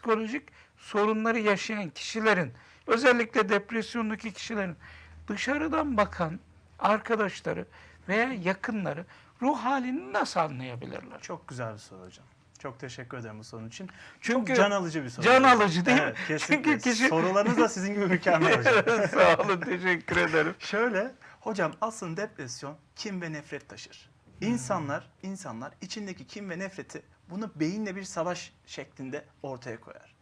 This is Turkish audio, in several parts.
psikolojik sorunları yaşayan kişilerin özellikle depresyondaki kişilerin dışarıdan bakan arkadaşları veya yakınları ruh halini nasıl anlayabilirler? Çok güzel bir soru hocam. Çok teşekkür ederim bu sorun için. Çünkü Çok can alıcı bir soru. can alıcı değil mi? Kesinlikle. Çünkü kişi- Sorularınız da sizin gibi mükemmel hocam. Sağ olun teşekkür ederim. Şöyle, hocam aslında depresyon kin ve nefret taşır. İnsanlar, insanlar içindeki kin ve nefreti bunu beyinle bir savaş şeklinde ortaya koyar.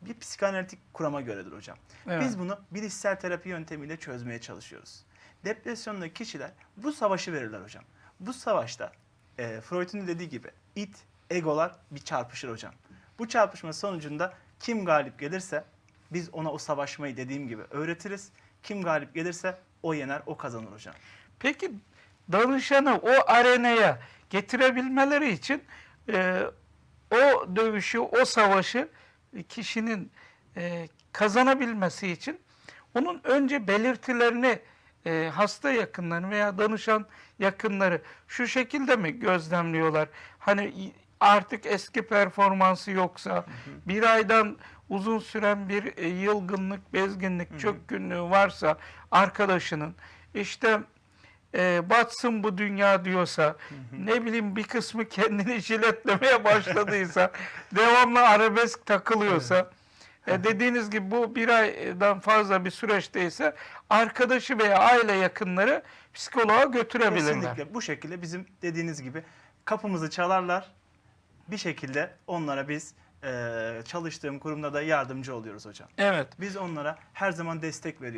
Bir psikanalitik kurama göredir hocam. Evet. Biz bunu bilişsel terapi yöntemiyle çözmeye çalışıyoruz. Depresyondaki kişiler bu savaşı verirler hocam. Bu savaşta e, Freud'un dediği gibi it, egolar bir çarpışır hocam. Bu çarpışma sonucunda kim galip gelirse biz ona o savaşmayı dediğim gibi öğretiriz. Kim galip gelirse o yener, o kazanır hocam. Peki danışanı o arenaya getirebilmeleri için e, o dövüşü, o savaşı kişinin e, kazanabilmesi için onun önce belirtilerini e, hasta yakınları veya danışan yakınları şu şekilde mi gözlemliyorlar? Hani artık eski performansı yoksa bir aydan uzun süren bir e, yılgınlık, bezginlik, çökkünlüğü varsa arkadaşının işte e, batsın bu dünya diyorsa, ne bileyim bir kısmı kendini jiletlemeye başladıysa, devamlı arabesk takılıyorsa, e, dediğiniz gibi bu bir aydan fazla bir süreçteyse arkadaşı veya aile yakınları psikoloğa götürebilirler. Kesinlikle bu şekilde bizim dediğiniz gibi kapımızı çalarlar. Bir şekilde onlara biz e, çalıştığım kurumda da yardımcı oluyoruz hocam. Evet. Biz onlara her zaman destek veriyoruz.